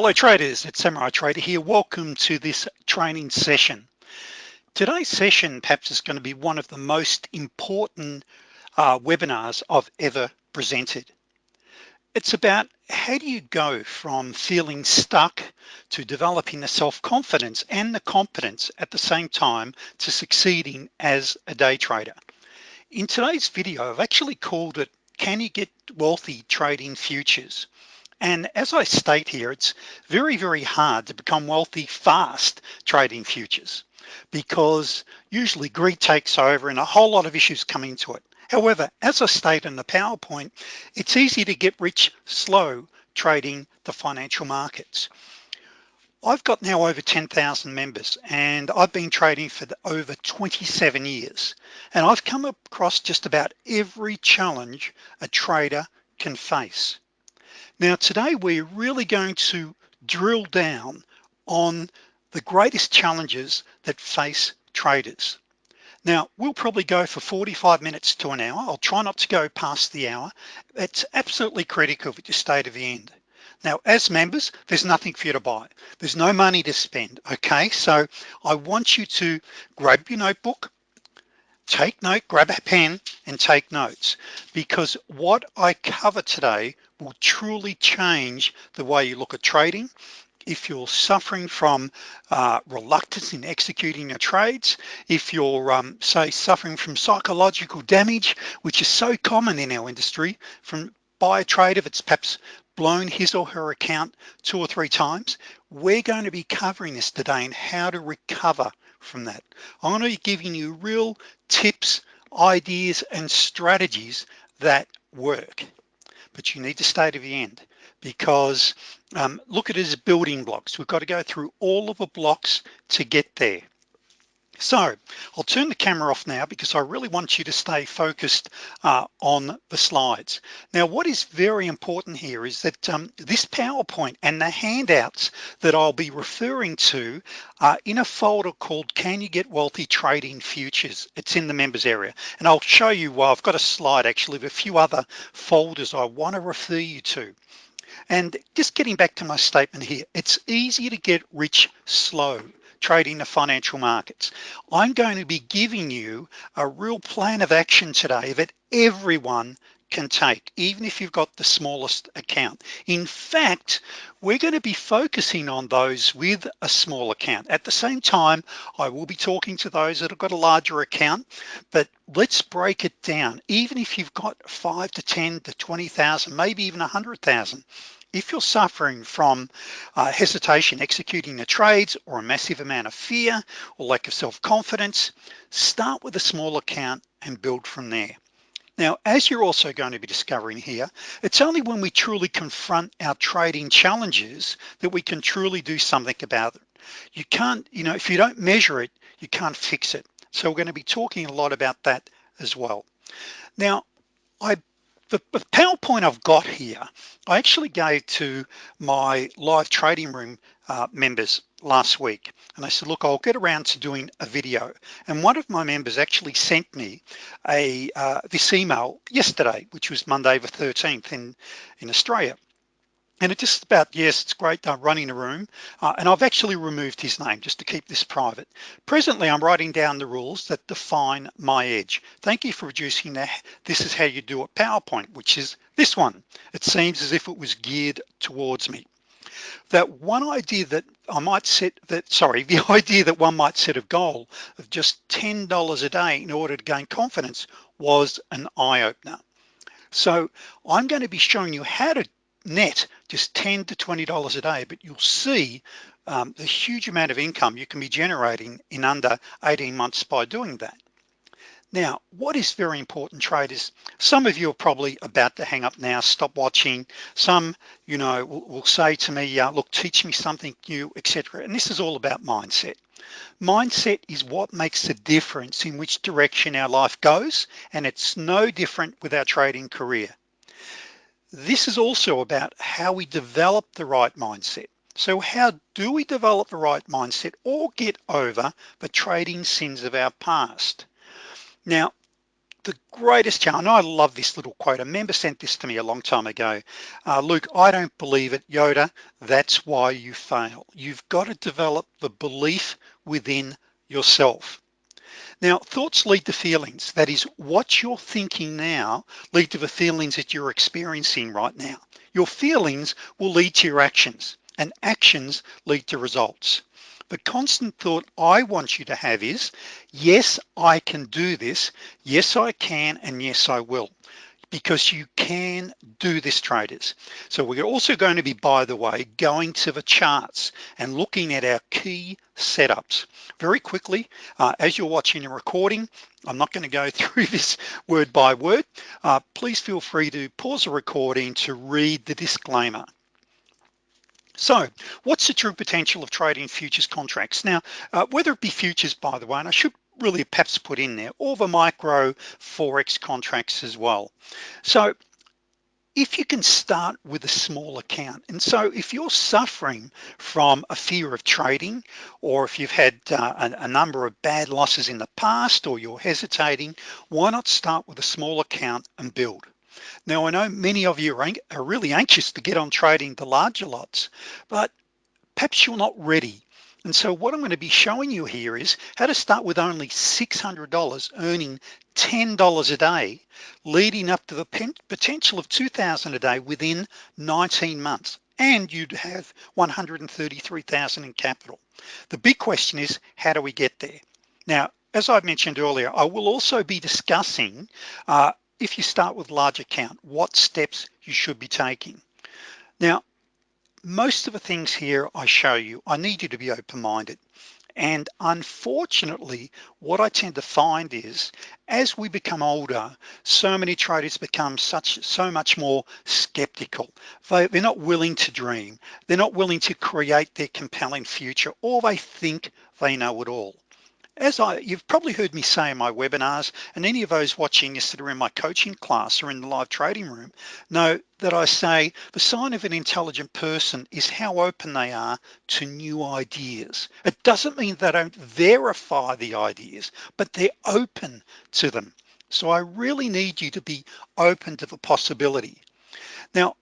Hello traders, it's Samurai Trader here. Welcome to this training session. Today's session perhaps is going to be one of the most important uh, webinars I've ever presented. It's about how do you go from feeling stuck to developing the self-confidence and the competence at the same time to succeeding as a day trader. In today's video, I've actually called it, can you get wealthy trading futures? And as I state here, it's very, very hard to become wealthy fast trading futures because usually greed takes over and a whole lot of issues come into it. However, as I state in the PowerPoint, it's easy to get rich slow trading the financial markets. I've got now over 10,000 members and I've been trading for over 27 years. And I've come across just about every challenge a trader can face. Now today we're really going to drill down on the greatest challenges that face traders. Now we'll probably go for 45 minutes to an hour. I'll try not to go past the hour. It's absolutely critical that you stay to the end. Now as members, there's nothing for you to buy. There's no money to spend, okay? So I want you to grab your notebook, take note, grab a pen and take notes because what I cover today will truly change the way you look at trading if you're suffering from uh, reluctance in executing your trades, if you're um, say suffering from psychological damage, which is so common in our industry from by a trader that's perhaps blown his or her account two or three times, we're going to be covering this today and how to recover from that. I'm going to be giving you real tips, ideas, and strategies that work but you need to stay to the end because um, look at it as building blocks. We've got to go through all of the blocks to get there. So I'll turn the camera off now because I really want you to stay focused uh, on the slides. Now, what is very important here is that um, this PowerPoint and the handouts that I'll be referring to are in a folder called Can You Get Wealthy Trading Futures? It's in the members area. And I'll show you, well, I've got a slide actually of a few other folders I wanna refer you to. And just getting back to my statement here, it's easy to get rich slow trading the financial markets. I'm going to be giving you a real plan of action today that everyone can take even if you've got the smallest account. In fact we're going to be focusing on those with a small account. At the same time I will be talking to those that have got a larger account but let's break it down. Even if you've got five to 10 to 20,000 maybe even a hundred thousand if you're suffering from uh, hesitation executing the trades or a massive amount of fear or lack of self-confidence start with a small account and build from there. Now as you're also going to be discovering here it's only when we truly confront our trading challenges that we can truly do something about it. You can't you know if you don't measure it you can't fix it. So we're going to be talking a lot about that as well. Now I the, PowerPoint I've got here, I actually gave to my live trading room uh, members last week. And I said, look, I'll get around to doing a video. And one of my members actually sent me a uh, this email yesterday, which was Monday the 13th in, in Australia and it's just about yes it's great uh, running a room uh, and I've actually removed his name just to keep this private. Presently I'm writing down the rules that define my edge. Thank you for reducing that this is how you do a PowerPoint which is this one. It seems as if it was geared towards me. That one idea that I might set that sorry the idea that one might set a goal of just $10 a day in order to gain confidence was an eye-opener. So I'm going to be showing you how to net just 10 to $20 a day, but you'll see um, the huge amount of income you can be generating in under 18 months by doing that. Now, what is very important traders, some of you are probably about to hang up now, stop watching. Some, you know, will, will say to me, uh, look, teach me something new, etc. And this is all about mindset. Mindset is what makes the difference in which direction our life goes. And it's no different with our trading career. This is also about how we develop the right mindset. So how do we develop the right mindset or get over the trading sins of our past? Now, the greatest challenge, I love this little quote, a member sent this to me a long time ago. Uh, Luke, I don't believe it, Yoda, that's why you fail. You've got to develop the belief within yourself. Now, thoughts lead to feelings. That is what you're thinking now lead to the feelings that you're experiencing right now. Your feelings will lead to your actions and actions lead to results. The constant thought I want you to have is, yes, I can do this. Yes, I can, and yes, I will because you can do this traders. So we're also going to be, by the way, going to the charts and looking at our key setups. Very quickly, uh, as you're watching the recording, I'm not gonna go through this word by word. Uh, please feel free to pause the recording to read the disclaimer. So what's the true potential of trading futures contracts? Now, uh, whether it be futures, by the way, and I should really perhaps put in there, or the micro Forex contracts as well. So if you can start with a small account and so if you're suffering from a fear of trading or if you've had uh, a, a, number of bad losses in the past or you're hesitating why not start with a small account and build now I know many of you are, are really anxious to get on trading the larger lots but perhaps you're not ready and so what I'm going to be showing you here is how to start with only $600 earning $10 a day leading up to the potential of 2000 a day within 19 months. And you'd have 133,000 in capital. The big question is how do we get there? Now as I've mentioned earlier I will also be discussing uh, if you start with large account what steps you should be taking. Now most of the things here I show you I need you to be open-minded. And unfortunately what I tend to find is as we become older so many traders become such so much more skeptical. They, they're not willing to dream. They're not willing to create their compelling future or they think they know it all as I you've probably heard me say in my webinars and any of those watching this that are in my coaching class or in the live trading room know that I say the sign of an intelligent person is how open they are to new ideas. It doesn't mean they don't verify the ideas but they're open to them. So I really need you to be open to the possibility. Now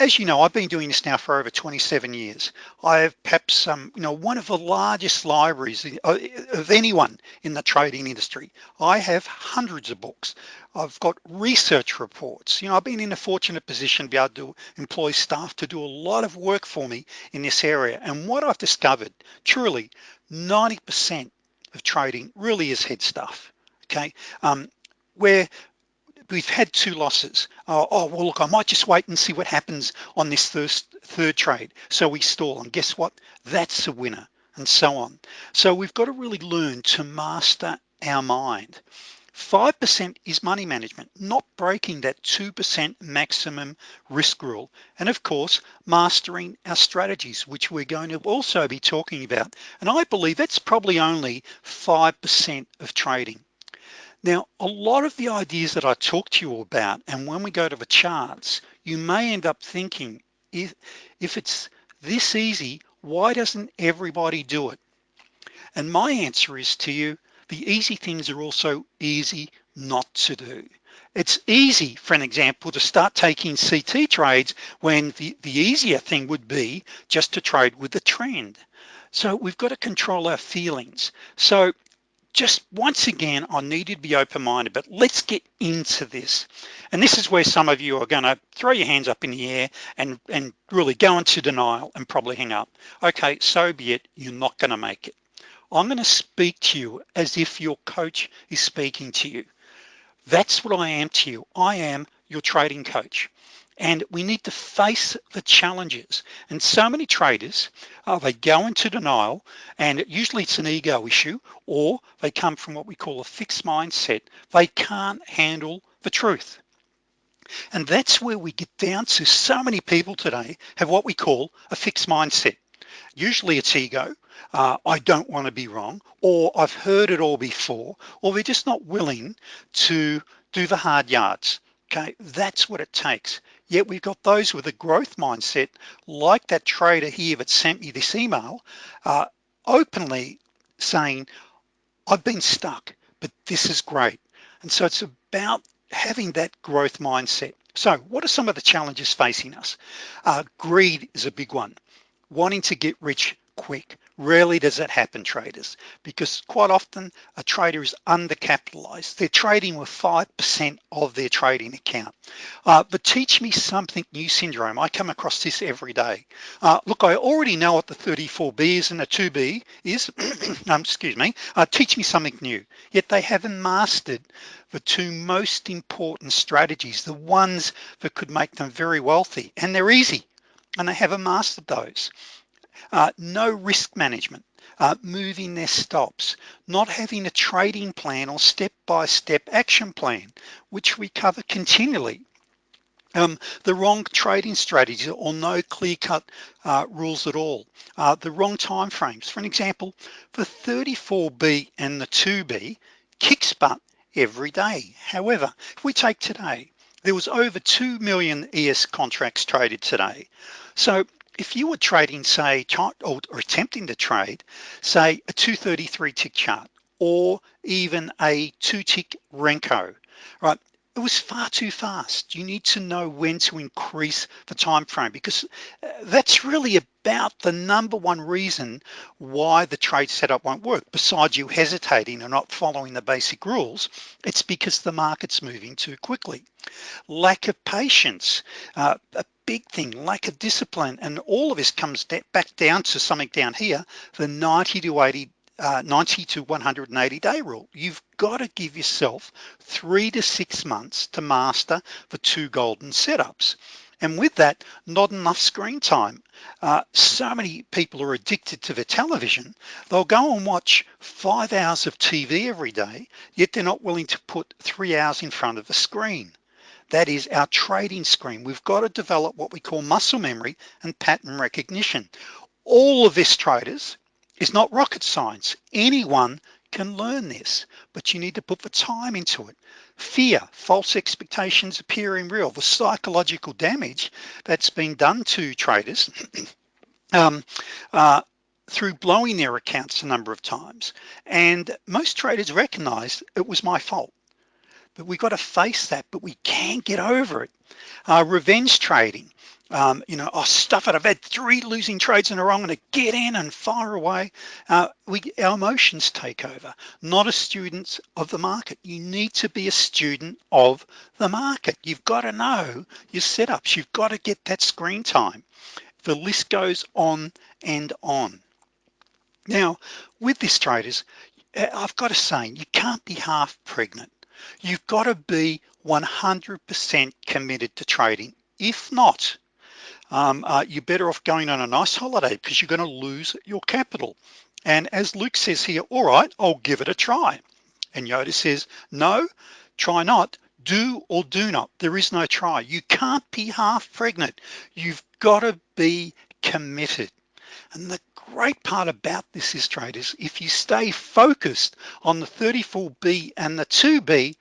as you know, I've been doing this now for over 27 years. I have perhaps, um, you know, one of the largest libraries uh, of anyone in the trading industry. I have hundreds of books. I've got research reports. You know, I've been in a fortunate position to be able to employ staff to do a lot of work for me in this area. And what I've discovered, truly 90% of trading really is head stuff, okay? Um, where we've had two losses. Uh, oh, well, look, I might just wait and see what happens on this first, third trade. So we stall and guess what? That's a winner and so on. So we've got to really learn to master our mind. 5% is money management, not breaking that 2% maximum risk rule. And of course, mastering our strategies, which we're going to also be talking about. And I believe that's probably only 5% of trading. Now, a lot of the ideas that I talk to you about, and when we go to the charts, you may end up thinking, if, if it's this easy, why doesn't everybody do it? And my answer is to you, the easy things are also easy not to do. It's easy, for an example, to start taking CT trades when the, the easier thing would be just to trade with the trend. So we've got to control our feelings. So just once again I need you to be open-minded but let's get into this. And this is where some of you are gonna throw your hands up in the air and and really go into denial and probably hang up. Okay so be it. You're not gonna make it. I'm gonna speak to you as if your coach is speaking to you. That's what I am to you. I am your trading coach and we need to face the challenges. And so many traders uh, they go into denial and usually it's an ego issue or they come from what we call a fixed mindset. They can't handle the truth. And that's where we get down to so many people today have what we call a fixed mindset. Usually it's ego uh, I don't want to be wrong or I've heard it all before or they're just not willing to do the hard yards. Okay that's what it takes Yet we've got those with a growth mindset like that trader here that sent me this email uh, openly saying, I've been stuck, but this is great. And so it's about having that growth mindset. So what are some of the challenges facing us? Uh, greed is a big one. Wanting to get rich quick. Rarely does that happen traders because quite often a trader is undercapitalized. They're trading with 5% of their trading account. Uh, but teach me something new syndrome. I come across this every day. Uh, look, I already know what the 34B is and the 2B is, um, excuse me, uh, teach me something new. Yet they haven't mastered the two most important strategies, the ones that could make them very wealthy and they're easy and they haven't mastered those uh, no risk management, uh, moving their stops, not having a trading plan or step-by-step -step action plan, which we cover continually. Um, the wrong trading strategy or no clear-cut uh, rules at all. Uh, the wrong time frames. For an example, for 34B and the 2B, kicks butt every day. However, if we take today, there was over 2 million ES contracts traded today. So if you were trading say or, or attempting to trade say a 233 tick chart or even a two tick Renko right it was far too fast. You need to know when to increase the time frame because uh, that's really about the number one reason why the trade setup won't work. Besides you hesitating and not following the basic rules it's because the market's moving too quickly. Lack of patience. Uh, big thing lack of discipline and all of this comes back down to something down here the 90 to 80 uh, 90 to 180 day rule. You've got to give yourself three to six months to master the two golden setups. And with that not enough screen time. Uh, so many people are addicted to the television they'll go and watch five hours of TV every day yet they're not willing to put three hours in front of the screen that is our trading screen. We've got to develop what we call muscle memory and pattern recognition. All of this traders is not rocket science. Anyone can learn this, but you need to put the time into it. Fear, false expectations appearing real, the psychological damage that's been done to traders um, uh, through blowing their accounts a number of times. And most traders recognize it was my fault but we've got to face that but we can't get over it uh, revenge trading um, you know, oh stuff it, I've had three losing trades in a row, I'm gonna get in and fire away. Uh, we, our emotions take over, not a student of the market. You need to be a student of the market. You've got to know your setups. You've got to get that screen time. The list goes on and on. Now, with this traders, uh, I've got to say, you can't be half pregnant. You've got to be 100% committed to trading. If not, um, uh, you're better off going on a nice holiday because you're going to lose your capital. And as Luke says here, all right, I'll give it a try. And Yoda says, no, try not, do or do not. There is no try. You can't be half pregnant. You've got to be committed. And the great part about this is traders, if you stay focused on the 34B and the 2B,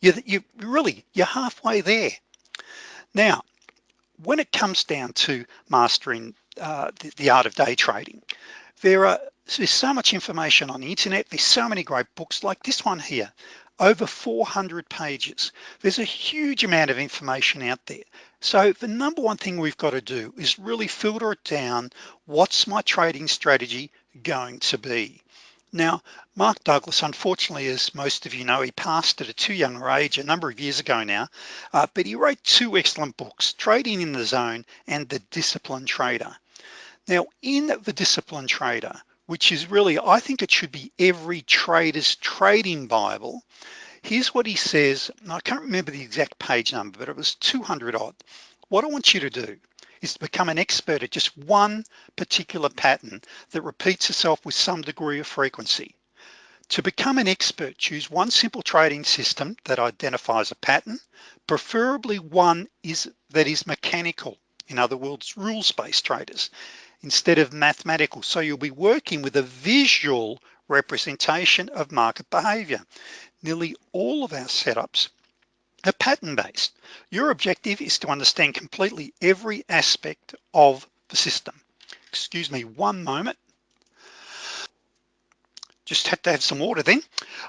you, you really, you're halfway there. Now, when it comes down to mastering uh, the, the art of day trading, there are there's so much information on the internet. There's so many great books like this one here, over 400 pages. There's a huge amount of information out there. So the number one thing we've got to do is really filter it down. What's my trading strategy going to be? Now, Mark Douglas, unfortunately, as most of you know, he passed at a too young age a number of years ago now, uh, but he wrote two excellent books, Trading in the Zone and The Disciplined Trader. Now, in The Disciplined Trader, which is really, I think it should be every trader's trading Bible. Here's what he says, I can't remember the exact page number, but it was 200 odd. What I want you to do is to become an expert at just one particular pattern that repeats itself with some degree of frequency. To become an expert, choose one simple trading system that identifies a pattern, preferably one is that is mechanical, in other words, rules-based traders instead of mathematical. So you'll be working with a visual representation of market behavior. Nearly all of our setups are pattern-based. Your objective is to understand completely every aspect of the system. Excuse me one moment. just had to have some water then.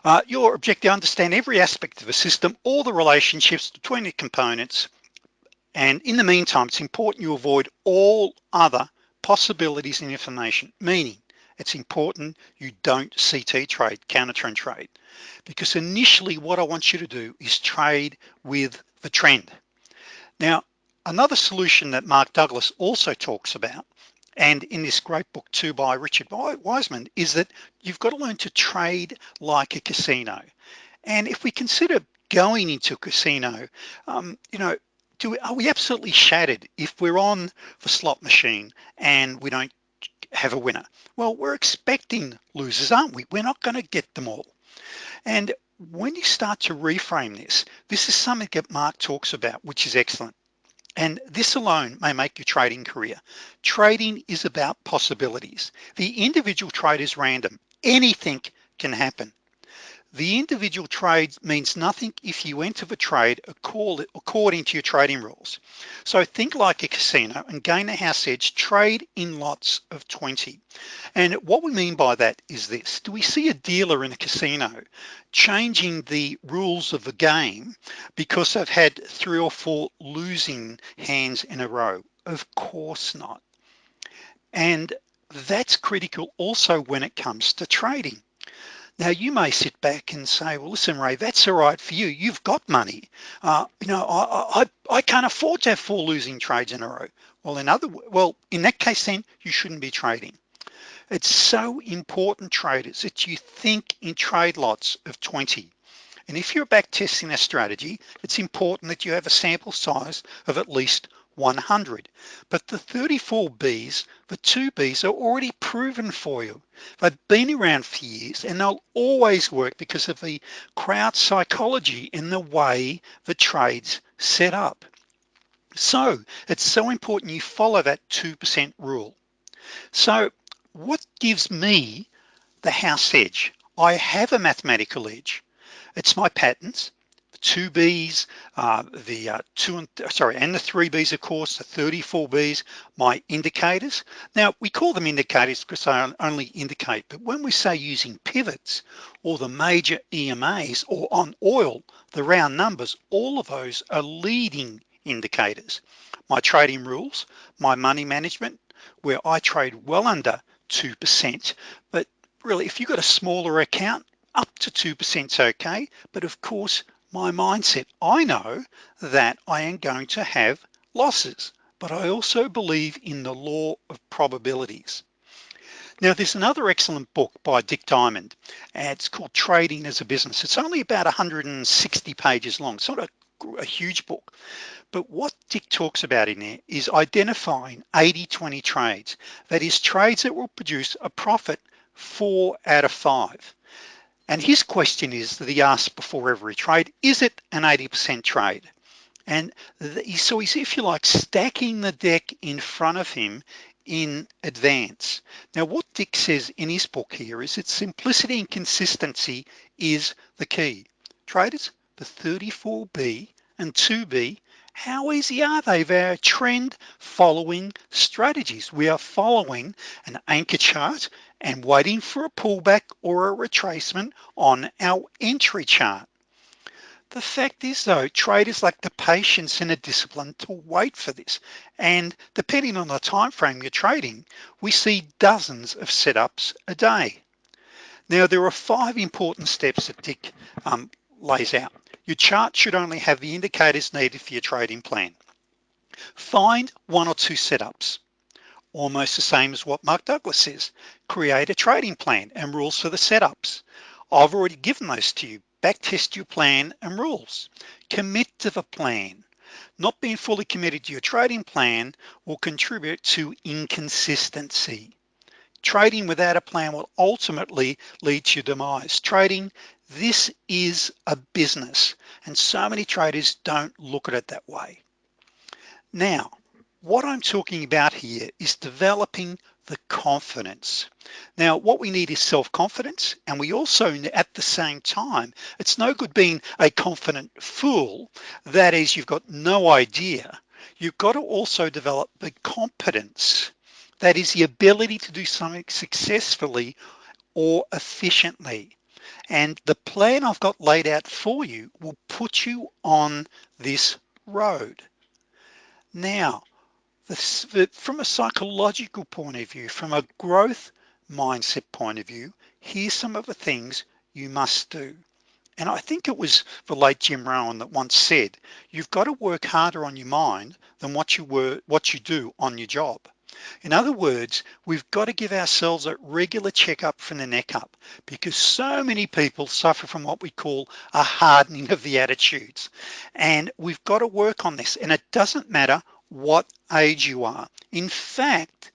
Uh, your objective understand every aspect of a system, all the relationships between the components. And in the meantime, it's important you avoid all other possibilities and information, meaning it's important you don't CT trade, counter trend trade, because initially what I want you to do is trade with the trend. Now, another solution that Mark Douglas also talks about and in this great book too by Richard Weissman is that you've got to learn to trade like a casino and if we consider going into a casino um, you know do are we absolutely shattered if we're on the slot machine and we don't have a winner well we're expecting losers aren't we we're not going to get them all and when you start to reframe this this is something that Mark talks about which is excellent and this alone may make your trading career. Trading is about possibilities. The individual trade is random. Anything can happen. The individual trade means nothing if you enter the trade according to your trading rules. So think like a casino and gain a house edge, trade in lots of 20. And what we mean by that is this, do we see a dealer in a casino changing the rules of the game because they've had three or four losing hands in a row? Of course not. And that's critical also when it comes to trading. Now you may sit back and say, well, listen, Ray, that's all right for you. You've got money. Uh, you know, I, I, I can't afford to have four losing trades in a row. Well, in other, well, in that case, then you shouldn't be trading. It's so important traders that you think in trade lots of 20. And if you're back testing a strategy, it's important that you have a sample size of at least 100 but the 34 B's the two B's are already proven for you. They've been around for years and they'll always work because of the crowd psychology and the way the trades set up. So it's so important you follow that 2% rule. So what gives me the house edge? I have a mathematical edge. It's my patterns two B's, uh, the uh, two and sorry, and the three B's, of course, the 34 B's, my indicators. Now we call them indicators because they only indicate, but when we say using pivots or the major EMAs or on oil, the round numbers, all of those are leading indicators. My trading rules, my money management, where I trade well under 2%, but really if you've got a smaller account, up to 2% is okay, but of course my mindset. I know that I am going to have losses, but I also believe in the law of probabilities. Now there's another excellent book by Dick Diamond it's called Trading as a Business. It's only about 160 pages long. It's not a, a huge book, but what Dick talks about in there is identifying 80-20 trades. That is trades that will produce a profit four out of five. And his question is that he asks before every trade, is it an 80% trade? And so he's, if you like, stacking the deck in front of him in advance. Now what Dick says in his book here is that simplicity and consistency is the key. Traders, the 34B and 2B, how easy are they? They're trend following strategies. We are following an anchor chart and waiting for a pullback or a retracement on our entry chart. The fact is though, traders lack the patience and the discipline to wait for this. And depending on the time frame you're trading, we see dozens of setups a day. Now there are five important steps that Dick um, lays out. Your chart should only have the indicators needed for your trading plan. Find one or two setups almost the same as what Mark Douglas says. Create a trading plan and rules for the setups. I've already given those to you. Backtest your plan and rules. Commit to the plan. Not being fully committed to your trading plan will contribute to inconsistency. Trading without a plan will ultimately lead to demise. Trading, this is a business and so many traders don't look at it that way. Now, what I'm talking about here is developing the confidence. Now, what we need is self-confidence. And we also, at the same time, it's no good being a confident fool. That is, you've got no idea. You've got to also develop the competence. That is the ability to do something successfully or efficiently. And the plan I've got laid out for you will put you on this road. Now, from a psychological point of view, from a growth mindset point of view, here's some of the things you must do. And I think it was the late Jim Rohn that once said, you've got to work harder on your mind than what you were, what you do on your job. In other words, we've got to give ourselves a regular checkup from the neck up because so many people suffer from what we call a hardening of the attitudes. And we've got to work on this. And it doesn't matter what age you are. In fact,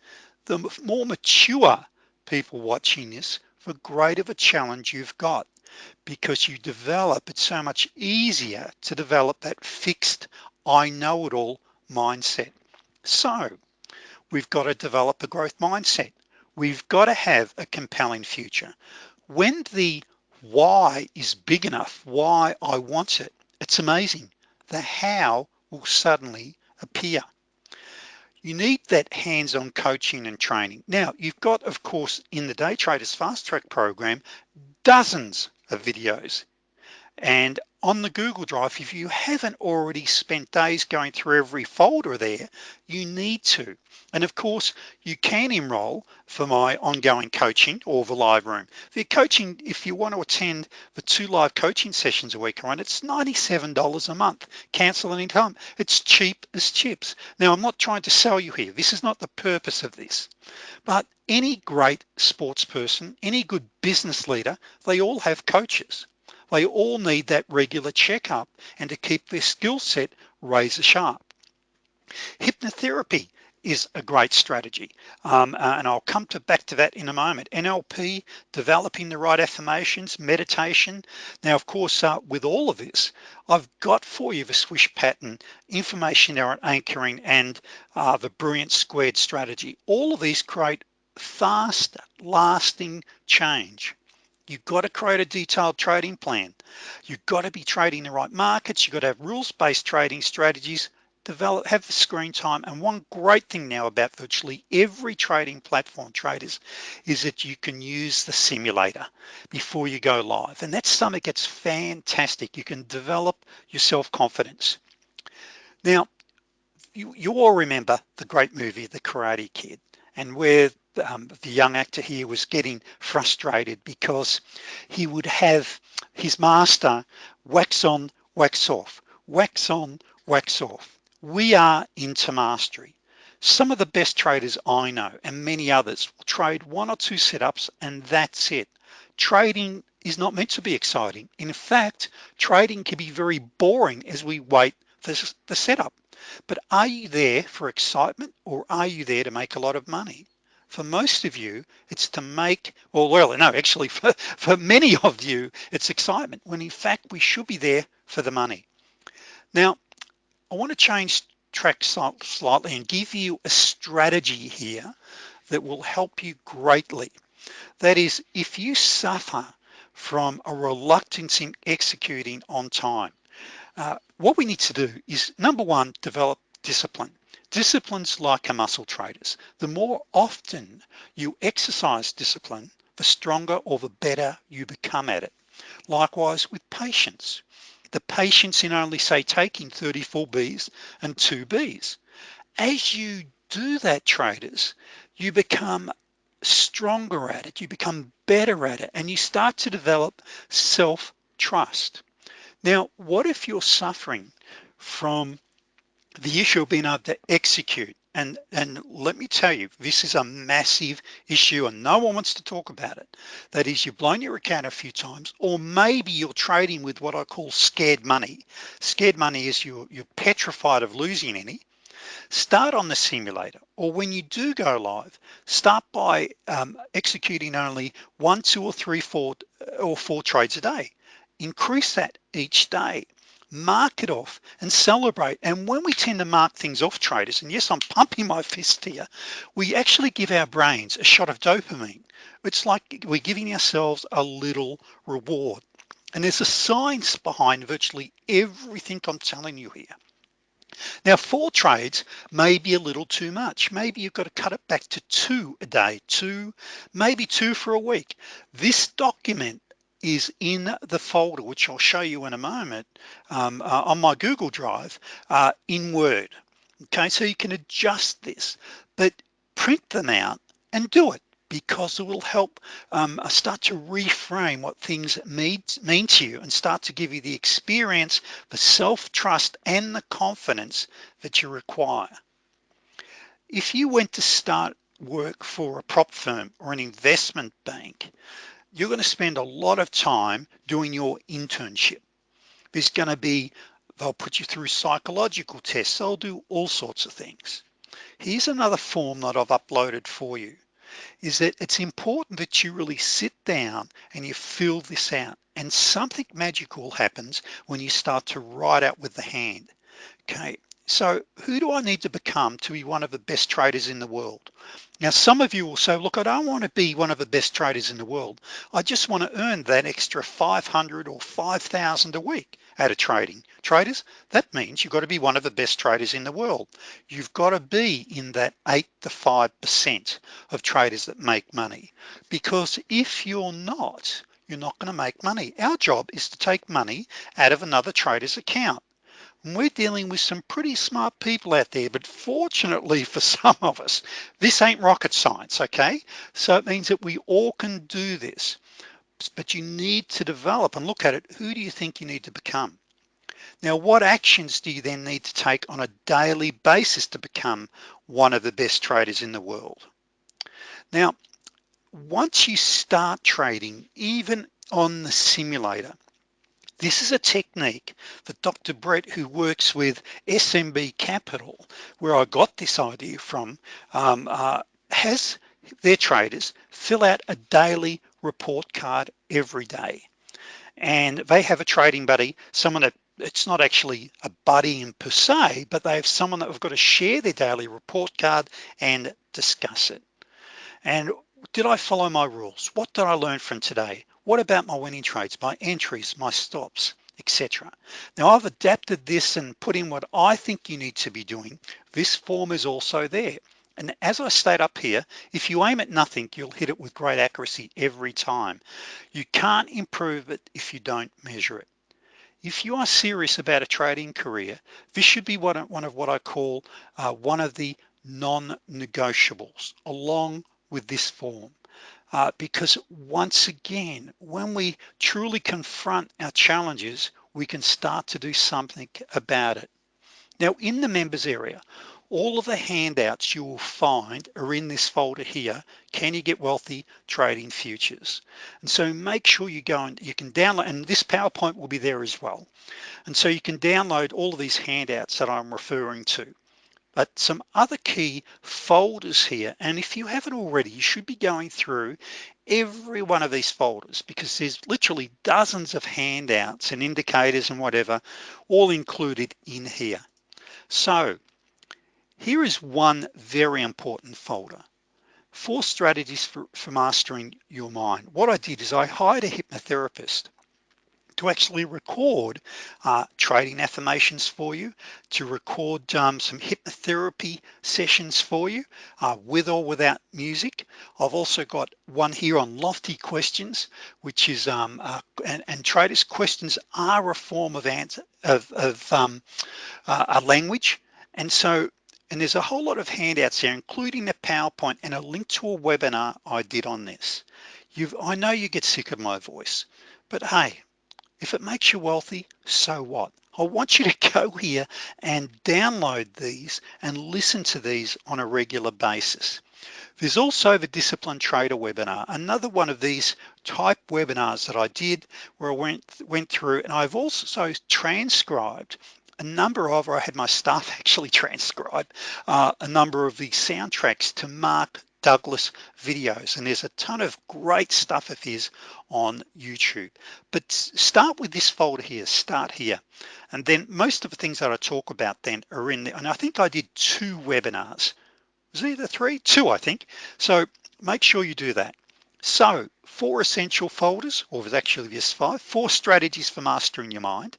the more mature people watching this, the greater of a challenge you've got because you develop, it's so much easier to develop that fixed, I know it all mindset. So we've got to develop a growth mindset. We've got to have a compelling future. When the why is big enough, why I want it, it's amazing. The how will suddenly appear. You need that hands-on coaching and training. Now, you've got, of course, in the Day Traders Fast Track program, dozens of videos and on the Google Drive, if you haven't already spent days going through every folder there, you need to. And of course, you can enroll for my ongoing coaching or the live room. The coaching, if you want to attend the two live coaching sessions a week, right, it's $97 a month, cancel anytime. It's cheap as chips. Now, I'm not trying to sell you here. This is not the purpose of this. But any great sports person, any good business leader, they all have coaches. They all need that regular checkup and to keep their skill set razor sharp. Hypnotherapy is a great strategy um, uh, and I'll come to back to that in a moment. NLP developing the right affirmations meditation. Now of course uh, with all of this I've got for you the swish pattern information anchoring and uh, the brilliant squared strategy. All of these create fast lasting change You've got to create a detailed trading plan. You've got to be trading the right markets. You've got to have rules-based trading strategies, develop, have the screen time. And one great thing now about virtually every trading platform traders is that you can use the simulator before you go live. And that's something that's fantastic. You can develop your self-confidence. Now, you, you all remember the great movie, The Karate Kid, and where um, the young actor here was getting frustrated because he would have his master wax on, wax off, wax on, wax off. We are into mastery. Some of the best traders I know and many others will trade one or two setups and that's it. Trading is not meant to be exciting. In fact, trading can be very boring as we wait for the setup. But are you there for excitement or are you there to make a lot of money? For most of you it's to make well well no actually for, for many of you it's excitement when in fact we should be there for the money. Now I want to change track slightly and give you a strategy here that will help you greatly. That is if you suffer from a reluctance in executing on time uh, what we need to do is number one develop discipline Discipline's like a muscle traders. The more often you exercise discipline, the stronger or the better you become at it. Likewise with patience. The patience in only say taking 34 Bs and two Bs. As you do that traders, you become stronger at it, you become better at it, and you start to develop self-trust. Now, what if you're suffering from the issue of being able to execute. And and let me tell you this is a massive issue and no one wants to talk about it. That is you've blown your account a few times or maybe you're trading with what I call scared money. Scared money is you're, you're petrified of losing any. Start on the simulator or when you do go live start by um, executing only one two or three four or four trades a day. Increase that each day mark it off and celebrate and when we tend to mark things off traders and yes I'm pumping my fist here we actually give our brains a shot of dopamine it's like we're giving ourselves a little reward and there's a science behind virtually everything I'm telling you here Now four trades may be a little too much. Maybe you've got to cut it back to two a day, two, maybe two for a week. This document is in the folder, which I'll show you in a moment um, uh, on my Google Drive uh, in Word. Okay, so you can adjust this, but print them out and do it because it will help um, uh, start to reframe what things mean, mean to you and start to give you the experience, the self-trust and the confidence that you require. If you went to start work for a prop firm or an investment bank, you're gonna spend a lot of time doing your internship. There's gonna be, they'll put you through psychological tests, they'll do all sorts of things. Here's another form that I've uploaded for you is that it's important that you really sit down and you fill this out and something magical happens when you start to write out with the hand okay so who do I need to become to be one of the best traders in the world? Now some of you will say look I don't want to be one of the best traders in the world. I just want to earn that extra 500 or 5,000 a week out of trading. Traders that means you've got to be one of the best traders in the world. You've got to be in that eight to five percent of traders that make money. Because if you're not you're not going to make money. Our job is to take money out of another trader's account and we're dealing with some pretty smart people out there but fortunately for some of us this ain't rocket science okay? So it means that we all can do this. But you need to develop and look at it. Who do you think you need to become? Now what actions do you then need to take on a daily basis to become one of the best traders in the world? Now once you start trading even on the simulator this is a technique that Dr. Brett who works with SMB Capital where I got this idea from. Um, uh, has their traders fill out a daily report card every day. And they have a trading buddy someone that it's not actually a buddy in per se but they have someone that have got to share their daily report card and discuss it. And did I follow my rules? What did I learn from today what about my winning trades my entries my stops etc now I've adapted this and put in what I think you need to be doing this form is also there and as I state up here, if you aim at nothing, you'll hit it with great accuracy every time. You can't improve it if you don't measure it. If you are serious about a trading career, this should be one of, what I call uh, one of the non-negotiables along with this form. Uh, because once again, when we truly confront our challenges, we can start to do something about it. Now in the members area, all of the handouts you will find are in this folder here can you get wealthy trading futures? And so make sure you go and you can download and this PowerPoint will be there as well. And so you can download all of these handouts that I'm referring to but some other key folders here and if you haven't already you should be going through every one of these folders because there's literally dozens of handouts and indicators and whatever all included in here so here is one very important folder. Four strategies for, for mastering your mind. What I did is I hired a hypnotherapist to actually record uh, trading affirmations for you, to record um, some hypnotherapy sessions for you uh, with or without music. I've also got one here on lofty questions, which is, um, uh, and, and, traders questions are a form of answer of, of um, uh, a language. And so and there's a whole lot of handouts here, including the PowerPoint and a link to a webinar I did on this. You've, I know you get sick of my voice, but hey, if it makes you wealthy, so what? I want you to go here and download these and listen to these on a regular basis. There's also the Discipline Trader webinar, another one of these type webinars that I did where I went, went through and I've also transcribed a number of, or I had my staff actually transcribe uh, a number of the soundtracks to Mark Douglas videos and there's a ton of great stuff of his on YouTube. But start with this folder here start here. And then most of the things that I talk about then are in there and I think I did two webinars. Was either three? Two I think. So make sure you do that. So four essential folders or there's actually just five four strategies for mastering your mind.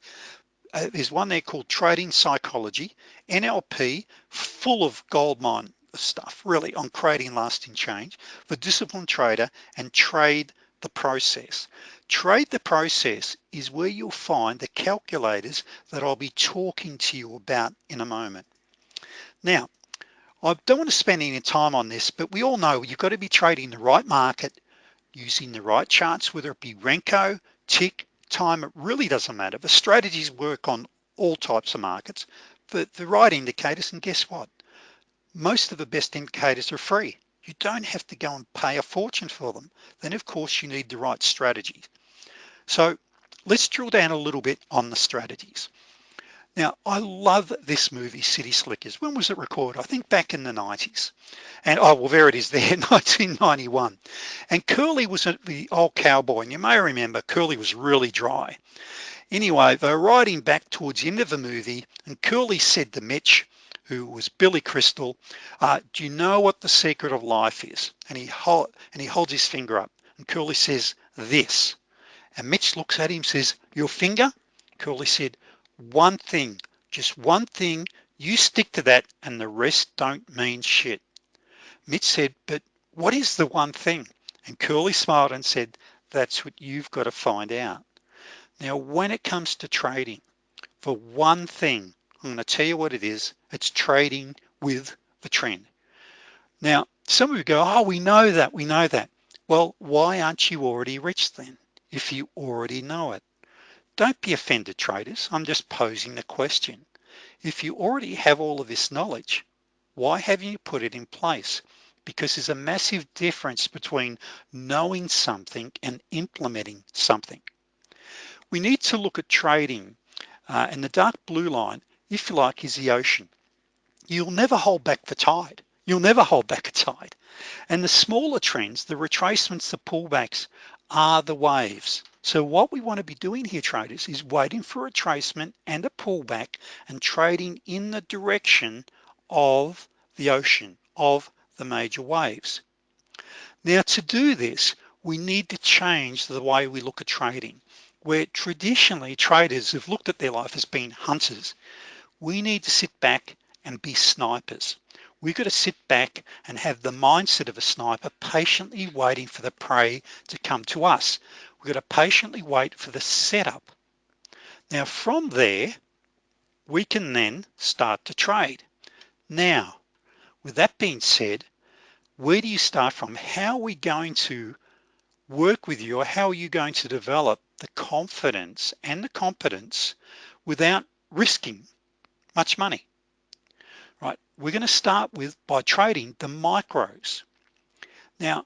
Uh, there's one there called Trading Psychology, NLP, full of goldmine stuff really on creating lasting change for disciplined trader and trade the process. Trade the process is where you'll find the calculators that I'll be talking to you about in a moment. Now, I don't want to spend any time on this, but we all know you've got to be trading the right market, using the right charts, whether it be Renko, tick, time, it really doesn't matter. The strategies work on all types of markets, but the right indicators, and guess what? Most of the best indicators are free. You don't have to go and pay a fortune for them. Then of course you need the right strategies. So let's drill down a little bit on the strategies. Now, I love this movie, City Slickers. When was it recorded? I think back in the 90s. And oh, well, there it is there, 1991. And Curly was the old cowboy. And you may remember Curly was really dry. Anyway, they're riding back towards the end of the movie and Curly said to Mitch, who was Billy Crystal, uh, do you know what the secret of life is? And he, hold, and he holds his finger up and Curly says, this. And Mitch looks at him says, your finger? Curly said, one thing, just one thing, you stick to that and the rest don't mean shit. Mitch said, but what is the one thing? And Curly smiled and said, that's what you've got to find out. Now, when it comes to trading, for one thing, I'm gonna tell you what it is, it's trading with the trend. Now, some of you go, oh, we know that, we know that. Well, why aren't you already rich then, if you already know it? Don't be offended traders, I'm just posing the question. If you already have all of this knowledge, why haven't you put it in place? Because there's a massive difference between knowing something and implementing something. We need to look at trading uh, and the dark blue line, if you like, is the ocean. You'll never hold back the tide. You'll never hold back a tide. And the smaller trends, the retracements, the pullbacks are the waves. So what we wanna be doing here traders is waiting for a retracement and a pullback and trading in the direction of the ocean, of the major waves. Now to do this, we need to change the way we look at trading. Where traditionally traders have looked at their life as being hunters, we need to sit back and be snipers. We've got to sit back and have the mindset of a sniper patiently waiting for the prey to come to us. We've got to patiently wait for the setup. Now from there, we can then start to trade. Now, with that being said, where do you start from? How are we going to work with you or how are you going to develop the confidence and the competence without risking much money? right? We're gonna start with by trading the micros. Now,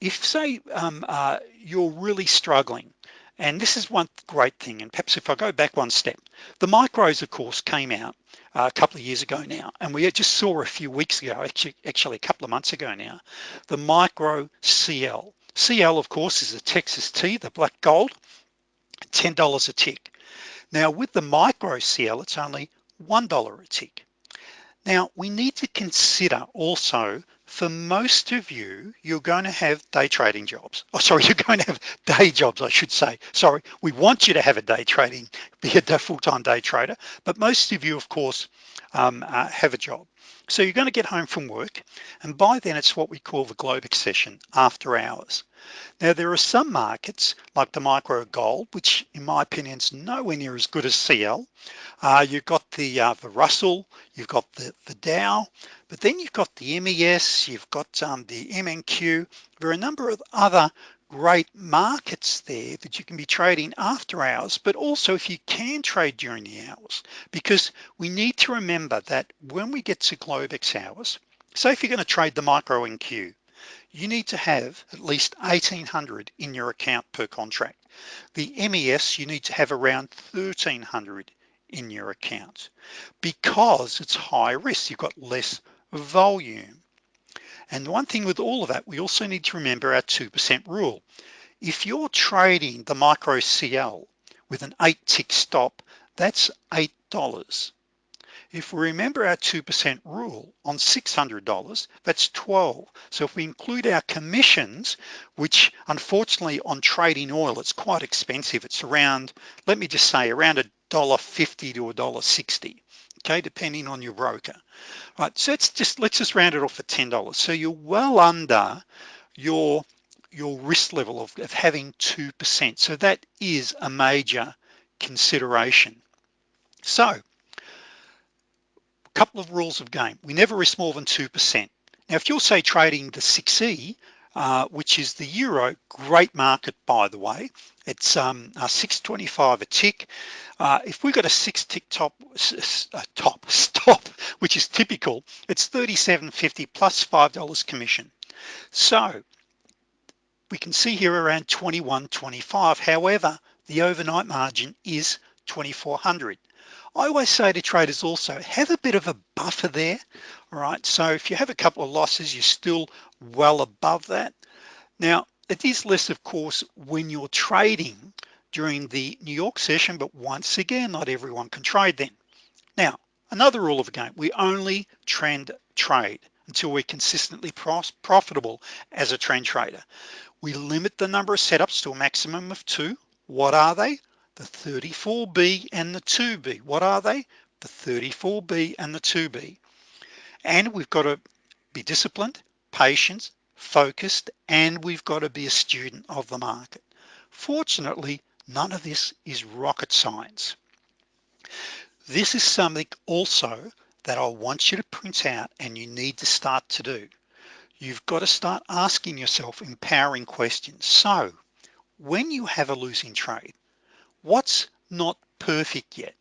if say um, uh, you're really struggling, and this is one great thing, and perhaps if I go back one step, the micros of course came out uh, a couple of years ago now, and we just saw a few weeks ago, actually, actually a couple of months ago now, the micro CL. CL of course is a Texas T, the black gold, $10 a tick. Now with the micro CL, it's only $1 a tick. Now we need to consider also for most of you, you're going to have day trading jobs. Oh, sorry, you're going to have day jobs, I should say. Sorry, we want you to have a day trading, be a full-time day trader, but most of you, of course, um, uh, have a job. So you're going to get home from work, and by then it's what we call the Globex session, after hours. Now there are some markets like the micro gold, which in my opinion is nowhere near as good as CL. Uh, you've got the uh, the Russell, you've got the, the Dow, but then you've got the MES, you've got um, the MNQ. There are a number of other great markets there that you can be trading after hours, but also if you can trade during the hours, because we need to remember that when we get to Globex hours, say if you're gonna trade the micro NQ, you need to have at least 1800 in your account per contract. The MES, you need to have around 1300 in your account because it's high risk, you've got less volume. And the one thing with all of that, we also need to remember our 2% rule. If you're trading the micro CL with an eight tick stop, that's $8 if we remember our 2% rule on $600, that's 12. So if we include our commissions, which unfortunately on trading oil, it's quite expensive. It's around, let me just say around a $1.50 to $1.60 okay depending on your broker right so it's just let's just round it off at $10 so you're well under your your risk level of, of having 2% so that is a major consideration so a couple of rules of game. We never risk more than 2% now if you're say trading the 6e uh, which is the euro great market by the way. It's um, 625 a tick. Uh, if we got a six tick top uh, top stop which is typical it's 37.50 plus plus five dollars commission. So we can see here around 21.25 however the overnight margin is 2400 I always say to traders also have a bit of a buffer there all right? So if you have a couple of losses you're still well above that. Now it is less of course when you're trading during the New York session but once again not everyone can trade then. Now another rule of the game we only trend trade until we're consistently profitable as a trend trader. We limit the number of setups to a maximum of two. What are they the 34b and the 2b what are they? The 34b and the 2b and we've got to be disciplined patient focused and we've got to be a student of the market. Fortunately none of this is rocket science. This is something also that I want you to print out and you need to start to do. You've got to start asking yourself empowering questions. So when you have a losing trade what's not perfect yet?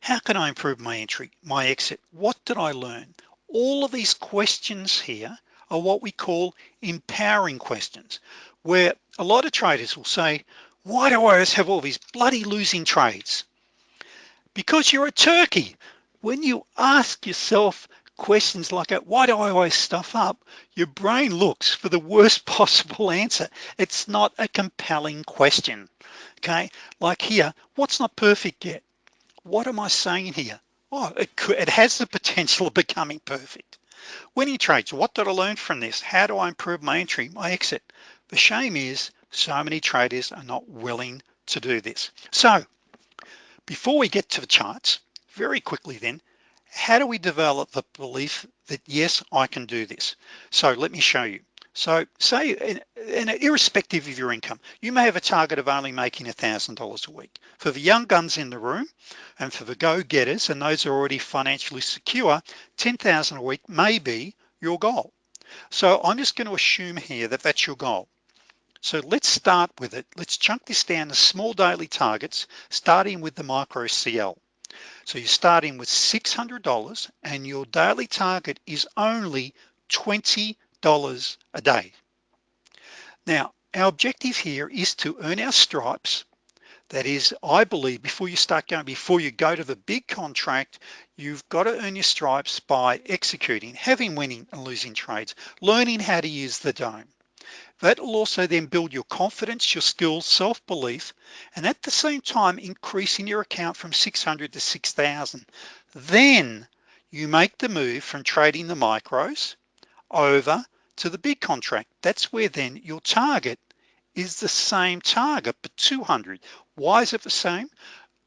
How can I improve my entry my exit? What did I learn? All of these questions here are what we call empowering questions where a lot of traders will say why do I always have all these bloody losing trades? Because you're a turkey. When you ask yourself questions like that why do I always stuff up? your brain looks for the worst possible answer. It's not a compelling question okay? Like here what's not perfect yet? What am I saying here? Oh it could it has the potential of becoming perfect. Winning trades what did I learn from this? How do I improve my entry my exit? The shame is so many traders are not willing to do this. So before we get to the charts very quickly then how do we develop the belief that yes I can do this? So let me show you so say and irrespective of your income you may have a target of only making a thousand dollars a week. For the young guns in the room and for the go-getters and those are already financially secure 10,000 a week may be your goal. So I'm just going to assume here that that's your goal. So let's start with it. Let's chunk this down to small daily targets starting with the micro CL so you're starting with $600 and your daily target is only 20 dollars a day. Now our objective here is to earn our stripes. That is I believe before you start going before you go to the big contract you've got to earn your stripes by executing having winning and losing trades learning how to use the dome. That will also then build your confidence your skills self-belief and at the same time increasing your account from 600 to 6,000 then you make the move from trading the micros over to the big contract that's where then your target is the same target but 200 why is it the same?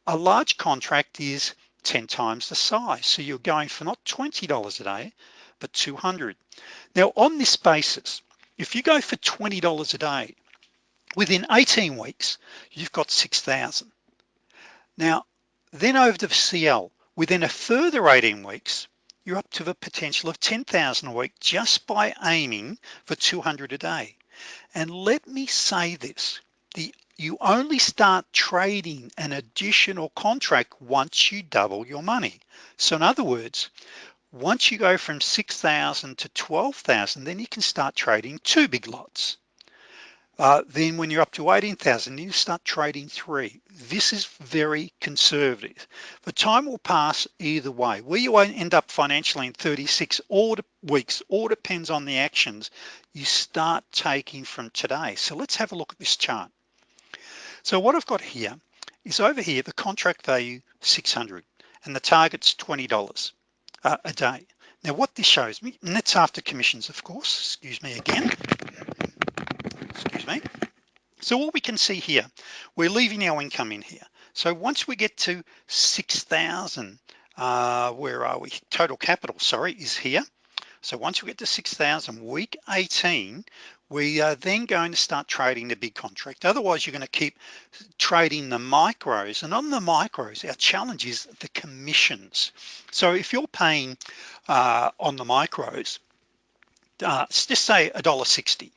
A large contract is 10 times the size so you're going for not $20 a day but 200 now on this basis if you go for $20 a day within 18 weeks you've got 6,000 now then over to CL within a further 18 weeks you're up to the potential of 10,000 a week just by aiming for 200 a day. And let me say this the you only start trading an additional contract once you double your money. So in other words once you go from 6,000 to 12,000 then you can start trading two big lots uh, then when you're up to 18,000 you start trading three. This is very conservative. The time will pass either way. Where you end up financially in 36 or weeks all depends on the actions you start taking from today. So let's have a look at this chart. So what I've got here is over here the contract value 600 and the target's $20 uh, a day. Now what this shows me and that's after commissions of course excuse me again excuse me. So what we can see here we're leaving our income in here. So once we get to 6,000 uh, where are we? Total capital sorry is here. So once we get to 6,000 week 18 we are then going to start trading the big contract. Otherwise you're going to keep trading the micros and on the micros our challenge is the commissions. So if you're paying uh, on the micros uh, just say a dollar 60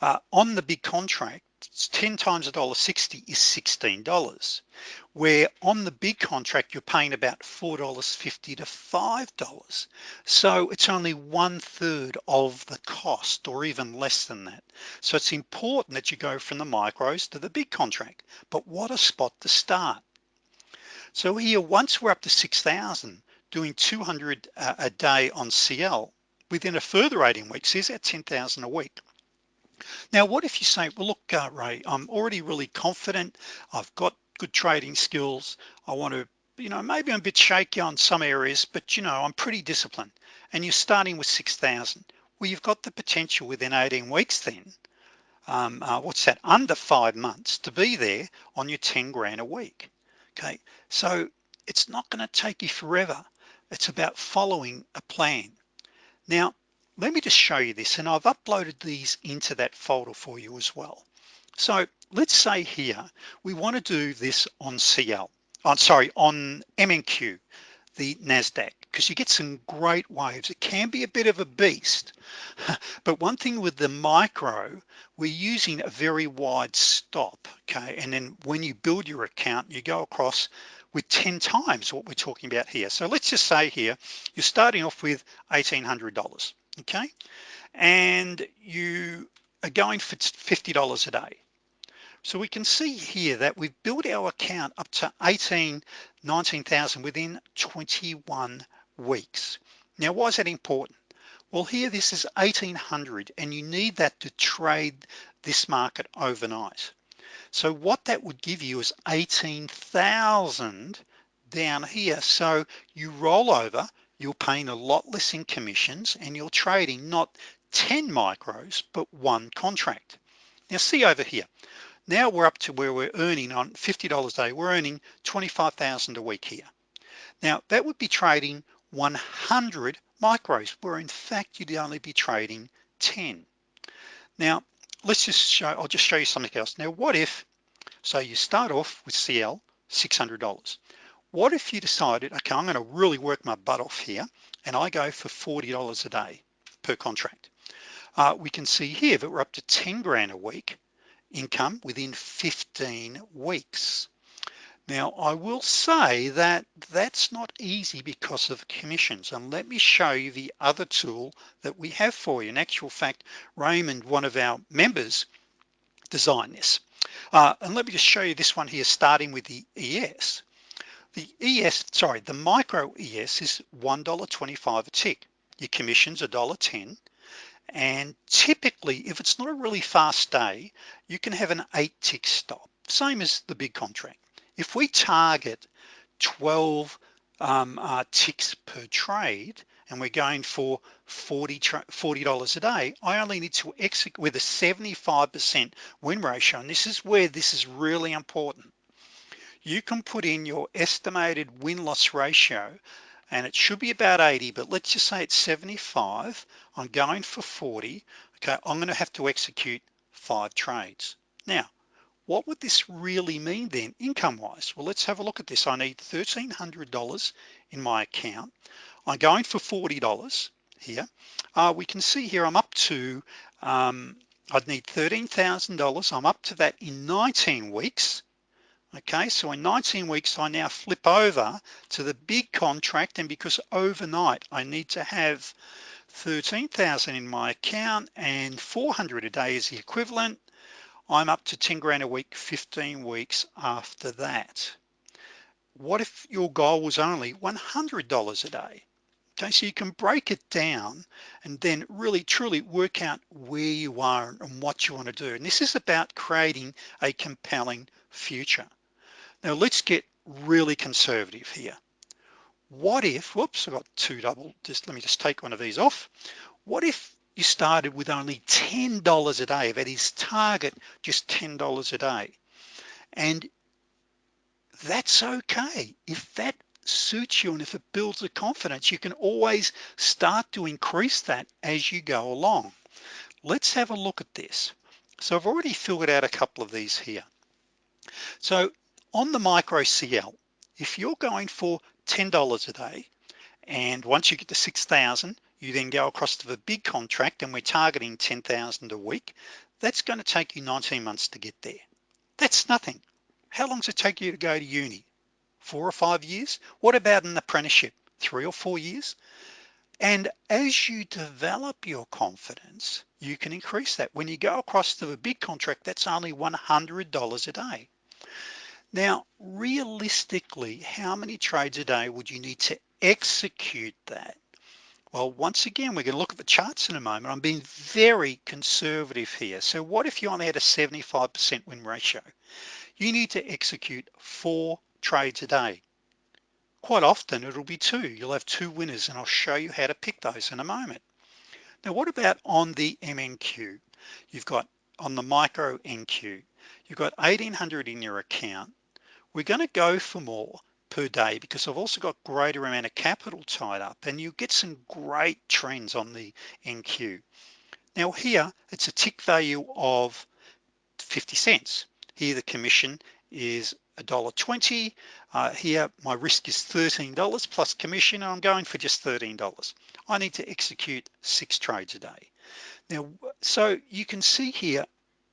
uh, on the big contract 10 times a dollar 60 is $16 where on the big contract you're paying about $4.50 to $5 so it's only one third of the cost or even less than that. So it's important that you go from the micros to the big contract. But what a spot to start. So here once we're up to 6,000 doing 200 a day on CL within a further 18 weeks is at 10,000 a week now what if you say well look uh, Ray I'm already really confident. I've got good trading skills. I want to you know maybe I'm a bit shaky on some areas but you know I'm pretty disciplined. And you're starting with 6,000 well you've got the potential within 18 weeks then um, uh, what's that under five months to be there on your 10 grand a week. Okay? So it's not going to take you forever. It's about following a plan. Now let me just show you this and I've uploaded these into that folder for you as well. So let's say here we want to do this on CL I'm uh, sorry on MNQ the NASDAQ because you get some great waves. It can be a bit of a beast but one thing with the micro we're using a very wide stop okay? And then when you build your account you go across with 10 times what we're talking about here. So let's just say here you're starting off with $1,800 okay? And you are going for $50 a day. So we can see here that we've built our account up to 18 19,000 within 21 weeks. Now why is that important? Well here this is 1800 and you need that to trade this market overnight. So what that would give you is 18,000 down here. So you roll over you're paying a lot less in commissions and you're trading not 10 micros but one contract. Now see over here. Now we're up to where we're earning on $50 a day. We're earning 25,000 a week here. Now that would be trading 100 micros where in fact you'd only be trading 10 now let's just show I'll just show you something else. Now what if so you start off with CL $600 what if you decided okay I'm gonna really work my butt off here and I go for $40 a day per contract? Uh, we can see here that we're up to 10 grand a week income within 15 weeks. Now I will say that that's not easy because of commissions and let me show you the other tool that we have for you. In actual fact Raymond one of our members designed this. Uh, and let me just show you this one here starting with the ES the ES sorry the micro ES is $1.25 a tick. Your commissions $1.10 and typically if it's not a really fast day you can have an eight tick stop same as the big contract. If we target 12 um, uh, ticks per trade and we're going for 40 $40 a day I only need to execute with a 75% win ratio and this is where this is really important you can put in your estimated win-loss ratio and it should be about 80 but let's just say it's 75 I'm going for 40 okay I'm gonna have to execute five trades. Now what would this really mean then income wise well let's have a look at this. I need $1,300 in my account. I'm going for $40 here. Uh, we can see here I'm up to um, I'd need $13,000 I'm up to that in 19 weeks okay so in 19 weeks I now flip over to the big contract and because overnight I need to have 13,000 in my account and 400 a day is the equivalent I'm up to 10 grand a week 15 weeks after that. What if your goal was only $100 a day? Okay so you can break it down and then really truly work out where you are and what you want to do. And this is about creating a compelling future now let's get really conservative here. What if whoops I've got two double just let me just take one of these off. What if you started with only $10 a day? That is target just $10 a day. And that's okay. If that suits you and if it builds the confidence you can always start to increase that as you go along. Let's have a look at this. So I've already filled out a couple of these here. So on the micro CL if you're going for $10 a day and once you get to 6,000 you then go across to the big contract and we're targeting 10,000 a week that's going to take you 19 months to get there. That's nothing. How long does it take you to go to uni? Four or five years? What about an apprenticeship? Three or four years? And as you develop your confidence you can increase that. When you go across to the big contract that's only $100 a day now realistically how many trades a day would you need to execute that? Well once again we're going to look at the charts in a moment. I'm being very conservative here. So what if you only had a 75% win ratio? You need to execute four trades a day. Quite often it'll be two. You'll have two winners and I'll show you how to pick those in a moment. Now what about on the MNQ you've got on the micro NQ you've got 1800 in your account we're going to go for more per day because I've also got greater amount of capital tied up and you get some great trends on the NQ now here it's a tick value of 50 cents. Here the commission is a dollar 20 uh, here my risk is $13 plus commission I'm going for just $13 I need to execute six trades a day. Now so you can see here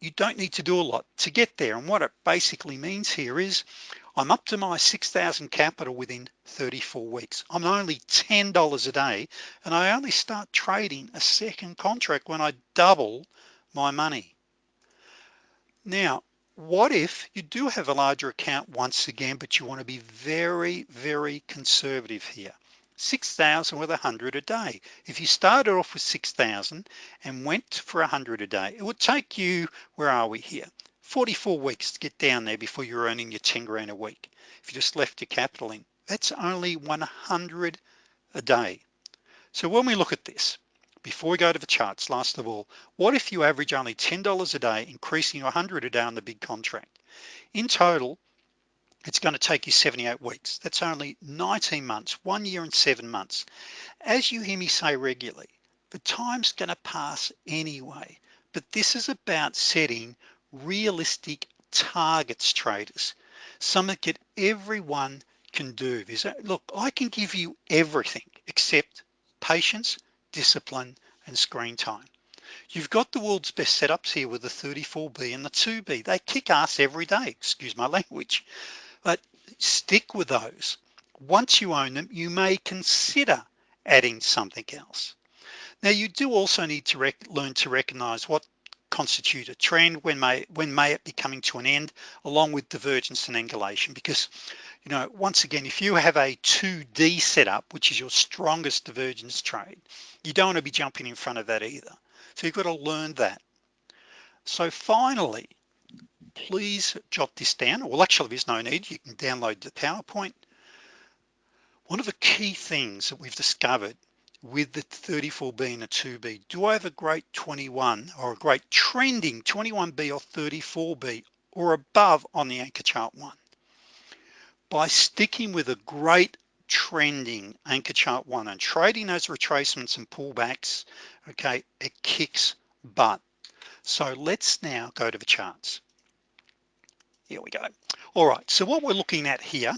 you don't need to do a lot to get there. And what it basically means here is I'm up to my 6,000 capital within 34 weeks. I'm only $10 a day and I only start trading a second contract when I double my money. Now what if you do have a larger account once again but you want to be very very conservative here 6,000 with 100 a day. If you started off with 6,000 and went for 100 a day it would take you where are we here? 44 weeks to get down there before you're earning your 10 grand a week. If you just left your capital in that's only 100 a day. So when we look at this before we go to the charts last of all what if you average only $10 a day increasing 100 a day on the big contract? In total it's going to take you 78 weeks. That's only 19 months one year and seven months. As you hear me say regularly the time's going to pass anyway but this is about setting realistic targets traders something that everyone can do. Is look I can give you everything except patience discipline and screen time. You've got the world's best setups here with the 34b and the 2b they kick ass every day excuse my language but stick with those. Once you own them you may consider adding something else. Now you do also need to learn to recognize what constitute a trend when may when may it be coming to an end along with divergence and angulation. Because you know once again if you have a 2d setup which is your strongest divergence trade you don't want to be jumping in front of that either. So you've got to learn that. So finally please jot this down. Well actually there's no need. You can download the PowerPoint. One of the key things that we've discovered with the 34B and a 2B do I have a great 21 or a great trending 21B or 34B or above on the anchor chart one? By sticking with a great trending anchor chart one and trading those retracements and pullbacks okay it kicks butt. So let's now go to the charts here we go. All right so what we're looking at here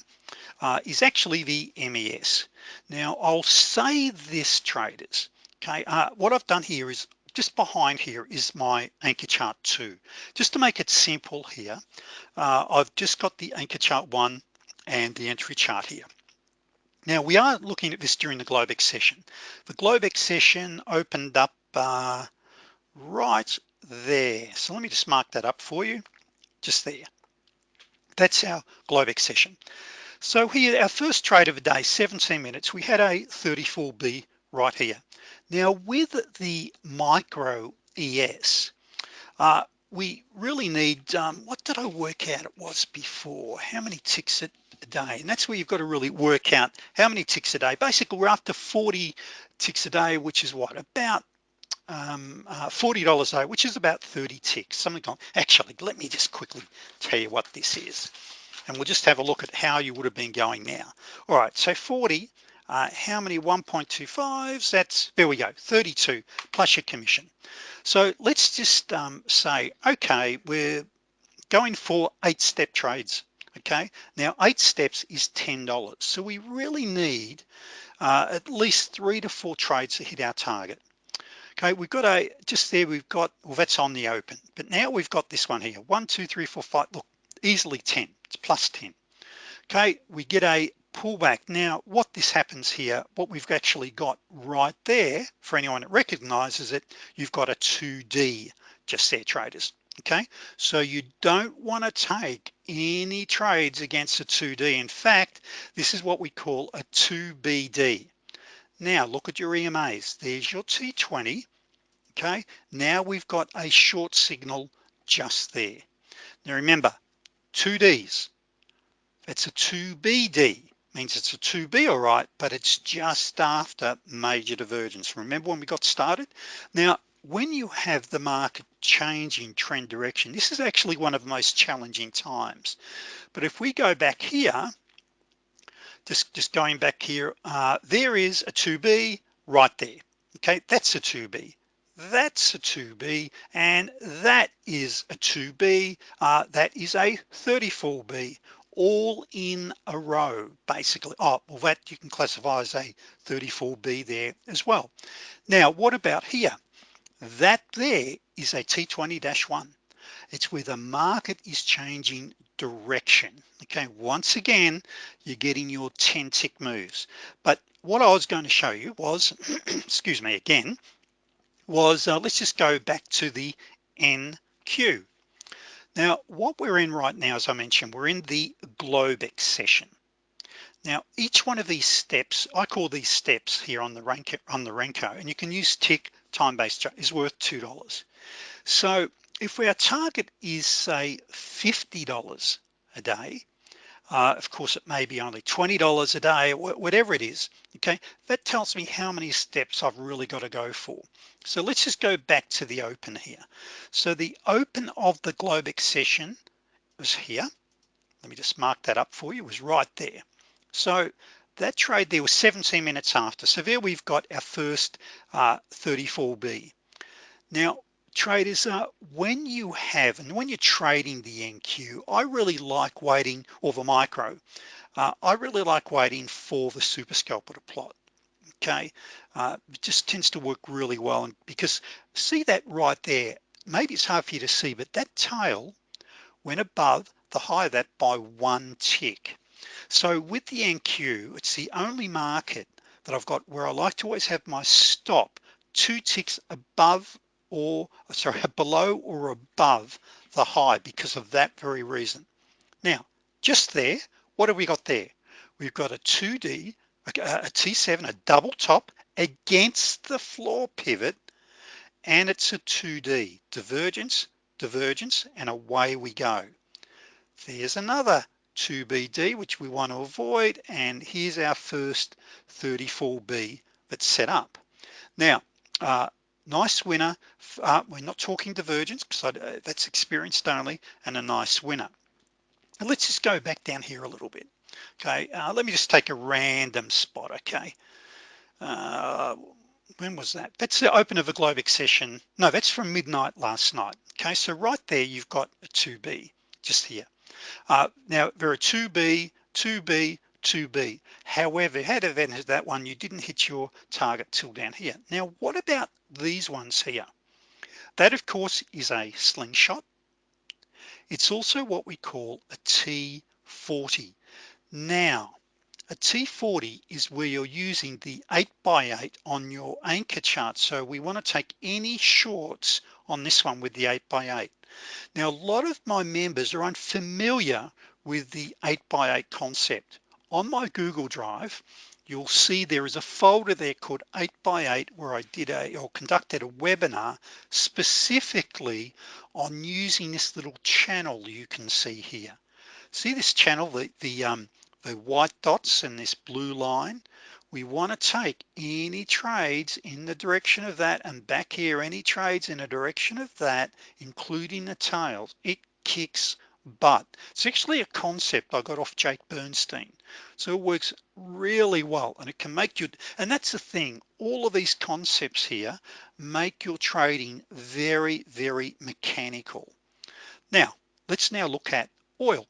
uh, is actually the MES now I'll say this traders okay uh, what I've done here is just behind here is my anchor chart two. Just to make it simple here uh, I've just got the anchor chart one and the entry chart here. Now we are looking at this during the Globex session the Globex session opened up uh, right there. So let me just mark that up for you just there that's our Globex session. So here our first trade of the day 17 minutes. We had a 34b right here. Now with the micro ES uh, we really need um, what did I work out it was before? How many ticks a day? And that's where you've got to really work out how many ticks a day. Basically we're after 40 ticks a day which is what? About um, uh, $40 a which is about 30 ticks. Something like actually let me just quickly tell you what this is and we'll just have a look at how you would have been going now. All right so 40 uh, how many? 1.25s that's there we go 32 plus your commission. So let's just um, say okay we're going for eight step trades okay? Now eight steps is ten dollars so we really need uh, at least three to four trades to hit our target okay we've got a just there we've got well that's on the open but now we've got this one here. One two three four five look easily 10 it's plus 10 okay we get a pullback. Now what this happens here what we've actually got right there for anyone that recognizes it you've got a 2d just there traders. Okay so you don't want to take any trades against a 2d in fact this is what we call a 2bd now look at your EMAs there's your T20 okay? Now we've got a short signal just there. Now remember 2Ds it's a 2BD means it's a 2B all right but it's just after major divergence. Remember when we got started? Now when you have the market changing trend direction this is actually one of the most challenging times. But if we go back here just just going back here uh, there is a 2b right there. Okay that's a 2b that's a 2b and that is a 2b uh, that is a 34b all in a row basically. Oh well that you can classify as a 34b there as well. Now what about here? That there is a T20-1 it's where the market is changing direction. Okay once again you're getting your 10 tick moves. But what I was going to show you was excuse me again was uh, let's just go back to the NQ now what we're in right now as I mentioned we're in the Globex session. Now each one of these steps I call these steps here on the Renko on the Renko and you can use tick time-based is worth two dollars. So if our target is say $50 a day uh, of course it may be only $20 a day whatever it is okay that tells me how many steps I've really got to go for. So let's just go back to the open here. So the open of the Globex session was here. Let me just mark that up for you. Was right there. So that trade there was 17 minutes after. So there we've got our first uh, 34b now traders uh, when you have and when you're trading the NQ I really like waiting or the micro uh, I really like waiting for the super scalper to plot okay? Uh, it just tends to work really well and because see that right there? Maybe it's hard for you to see but that tail went above the high of that by one tick. So with the NQ it's the only market that I've got where I like to always have my stop two ticks above or sorry below or above the high because of that very reason. Now just there what have we got there? We've got a 2d a T7 a double top against the floor pivot and it's a 2d divergence divergence and away we go. There's another 2BD which we want to avoid and here's our first 34B that's set up. Now uh, nice winner uh, we're not talking divergence because uh, that's experienced only and a nice winner. And let's just go back down here a little bit okay? Uh, let me just take a random spot okay? Uh, when was that? That's the open of a Globex session no that's from midnight last night okay? So right there you've got a 2b just here. Uh, now there are 2b 2b 2b however had advantage that one you didn't hit your target till down here. Now what about these ones here? That of course is a slingshot. It's also what we call a T40 now a T40 is where you're using the 8 by 8 on your anchor chart. So we want to take any shorts on this one with the 8 by 8 now a lot of my members are unfamiliar with the 8 by 8 concept on my Google Drive you'll see there is a folder there called 8 by 8 where I did a or conducted a webinar specifically on using this little channel you can see here. See this channel the the um the white dots and this blue line? We want to take any trades in the direction of that and back here any trades in a direction of that including the tails. It kicks but it's actually a concept I got off Jake Bernstein. So it works really well and it can make you and that's the thing all of these concepts here make your trading very very mechanical. Now let's now look at oil.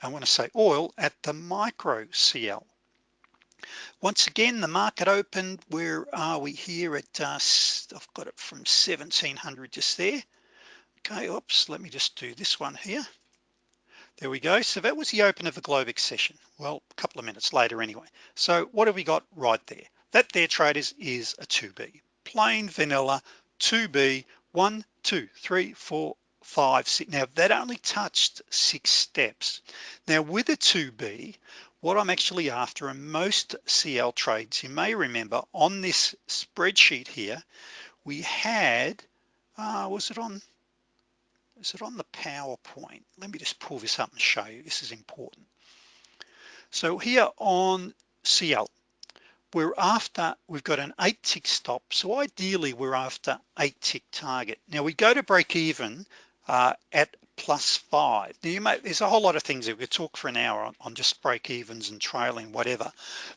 I want to say oil at the micro CL once again the market opened. Where are we here at uh, I've got it from 1700 just there. Okay oops let me just do this one here there we go. So that was the open of the Globex session. Well a couple of minutes later anyway. So what have we got right there? That there traders is a 2b plain vanilla 2b one two three four five six. Now that only touched six steps. Now with a 2b what I'm actually after in most CL trades you may remember on this spreadsheet here we had uh, was it on is it on the PowerPoint? Let me just pull this up and show you. This is important. So here on CL we're after we've got an eight tick stop. So ideally we're after eight tick target. Now we go to break even uh, at plus five. Now you may there's a whole lot of things that we could talk for an hour on, on just break evens and trailing whatever.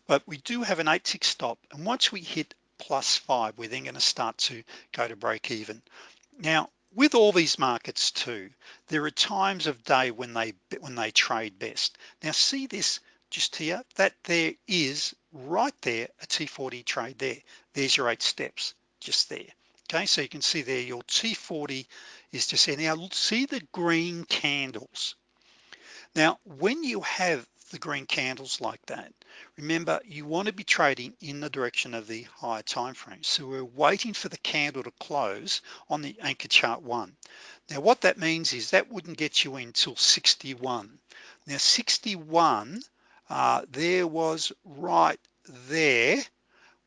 But we do have an eight tick stop. And once we hit plus five we're then going to start to go to break even. Now with all these markets too there are times of day when they when they trade best. Now see this just here that there is right there a T40 trade there. There's your eight steps just there. Okay so you can see there your T40 is just there. Now see the green candles. Now when you have the green candles like that. Remember you want to be trading in the direction of the higher time frame. So we're waiting for the candle to close on the anchor chart one. Now what that means is that wouldn't get you until 61 now 61 uh, there was right there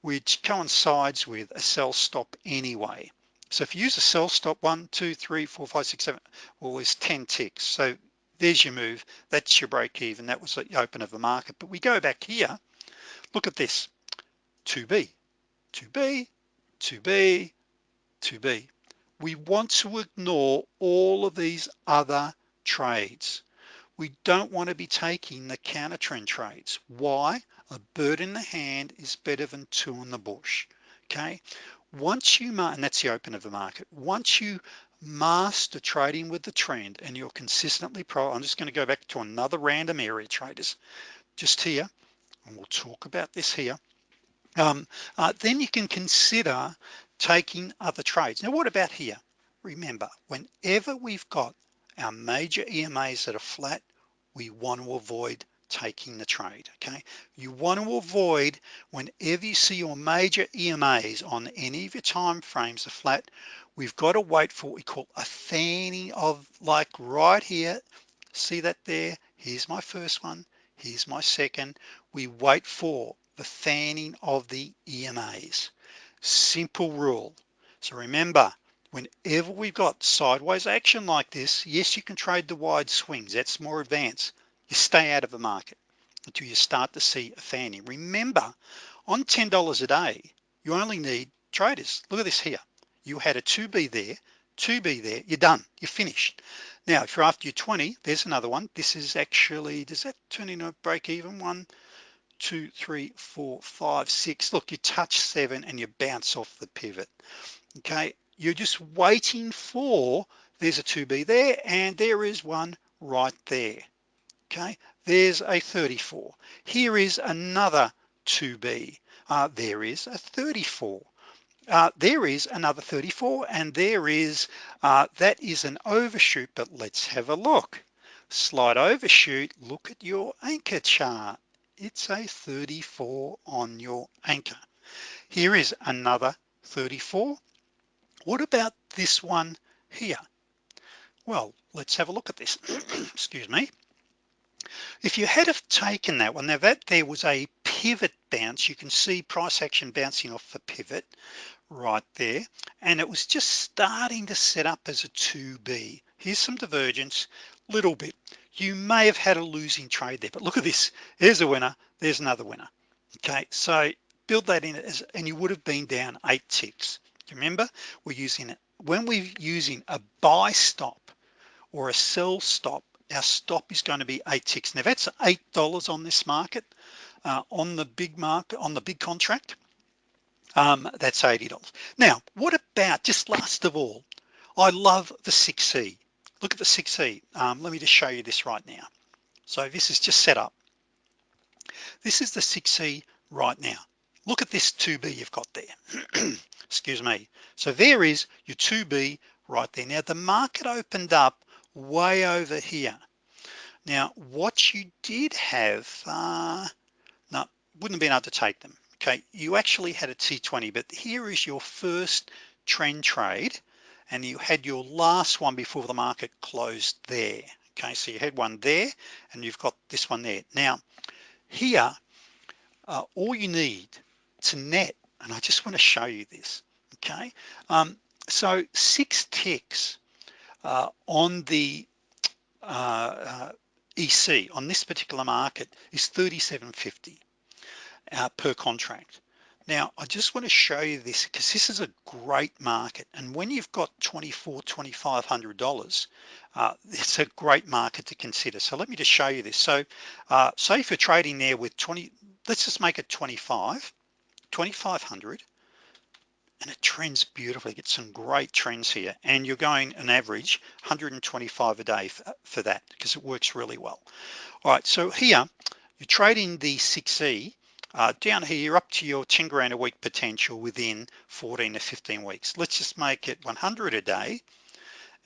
which coincides with a sell stop anyway. So if you use a sell stop one two three four five six seven well there's 10 ticks. So there's your move. That's your break even that was the open of the market. But we go back here. Look at this. 2b 2b 2b 2b we want to ignore all of these other trades. We don't want to be taking the counter trend trades. Why? A bird in the hand is better than two in the bush. Okay? Once you and that's the open of the market. Once you master trading with the trend and you're consistently pro I'm just going to go back to another random area traders just here and we'll talk about this here. Um, uh, then you can consider taking other trades. Now what about here? Remember whenever we've got our major EMAs that are flat we want to avoid taking the trade okay? You want to avoid whenever you see your major EMAs on any of your time frames are flat we've got to wait for what we call a fanning of like right here. See that there? Here's my first one. Here's my second. We wait for the fanning of the EMAs simple rule. So remember whenever we've got sideways action like this yes you can trade the wide swings. That's more advanced. You stay out of the market until you start to see a fanning remember on $10 a day you only need traders. Look at this here you had a 2b there 2b there you're done you're finished. Now if you're after your 20 there's another one. This is actually does that turn into a break even? One two three four five six. Look you touch seven and you bounce off the pivot. Okay you're just waiting for there's a 2b there and there is one right there. Okay there's a 34 here is another 2b uh, there is a 34 uh, there is another 34 and there is uh, that is an overshoot but let's have a look. Slide overshoot look at your anchor chart. It's a 34 on your anchor. Here is another 34 what about this one here? Well let's have a look at this. Excuse me. If you had have taken that one now that there was a pivot bounce you can see price action bouncing off the pivot right there. And it was just starting to set up as a 2b here's some divergence little bit. You may have had a losing trade there but look at this. There's a winner there's another winner. Okay so build that in as and you would have been down eight ticks. Remember? We're using it. When we're using a buy stop or a sell stop our stop is going to be eight ticks. Now that's eight dollars on this market uh, on the big market on the big contract um, that's $80 now what about just last of all I love the 6e look at the 6e um, let me just show you this right now. So this is just set up. This is the 6e right now. Look at this 2b you've got there. Excuse me. So there is your 2b right there. Now the market opened up way over here. Now what you did have uh no wouldn't have been able to take them okay you actually had a t20 but here is your first trend trade and you had your last one before the market closed there. Okay so you had one there and you've got this one there. Now here uh, all you need to net and I just want to show you this okay? Um, so six ticks uh, on the uh, uh EC on this particular market is 37.50 uh, per contract. Now I just want to show you this because this is a great market and when you've got 24 2500 dollars uh, it's a great market to consider. So let me just show you this. So uh, say if you're trading there with 20 let's just make it 25 2500 and it trends beautifully. Get some great trends here and you're going an average 125 a day for, for that because it works really well. All right so here you're trading the 6e uh, down here up to your 10 grand a week potential within 14 to 15 weeks. Let's just make it 100 a day.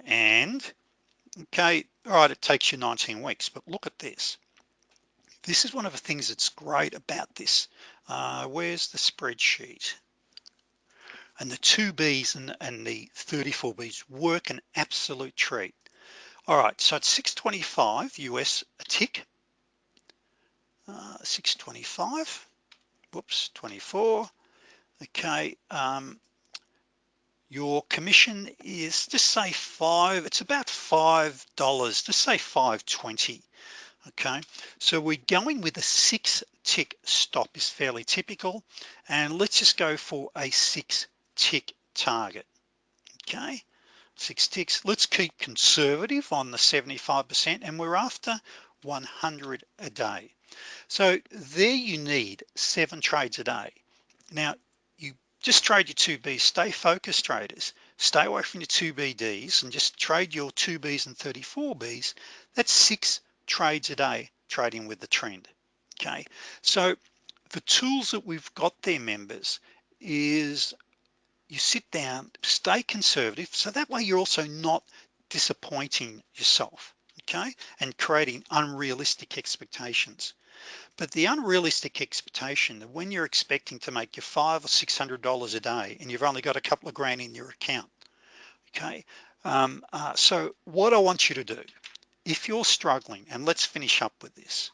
And okay all right it takes you 19 weeks but look at this. This is one of the things that's great about this. Uh, where's the spreadsheet? And the two B's and, and the 34 B's work an absolute treat. All right so it's 625 US a tick. Uh, 625 whoops 24 okay um, your commission is just say five it's about five dollars just say 520 okay? So we're going with a six tick stop is fairly typical and let's just go for a six tick target okay? Six ticks let's keep conservative on the 75% and we're after 100 a day so there you need seven trades a day. Now you just trade your 2Bs stay focused traders. Stay away from your 2BDs and just trade your 2Bs and 34Bs that's six trades a day trading with the trend okay? So the tools that we've got there members is you sit down stay conservative. So that way you're also not disappointing yourself okay and creating unrealistic expectations. But the unrealistic expectation that when you're expecting to make your five or six hundred dollars a day and you've only got a couple of grand in your account okay um, uh, so what I want you to do if you're struggling and let's finish up with this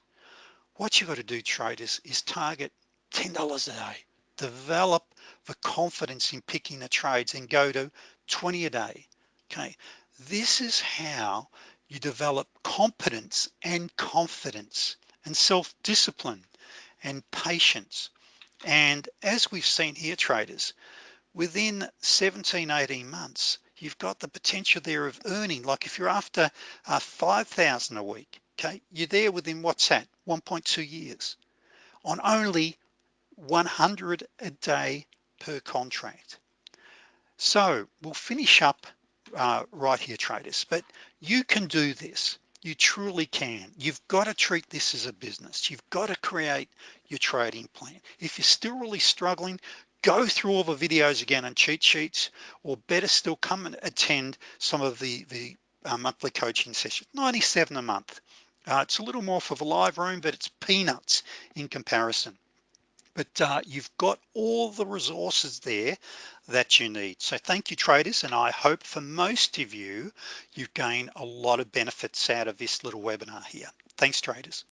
what you've got to do traders is target $10 a day. Develop the confidence in picking the trades and go to 20 a day okay? This is how you develop competence and confidence and self-discipline and patience. And as we've seen here traders within 17 18 months you've got the potential there of earning like if you're after uh, 5,000 a week okay you're there within what's that 1.2 years on only 100 a day per contract. So we'll finish up uh, right here traders but you can do this. You truly can. You've got to treat this as a business. You've got to create your trading plan. If you're still really struggling go through all the videos again and cheat sheets or better still come and attend some of the the uh, monthly coaching sessions. 97 a month. Uh, it's a little more for the live room but it's peanuts in comparison but uh, you've got all the resources there that you need. So thank you traders and I hope for most of you you've gained a lot of benefits out of this little webinar here. Thanks traders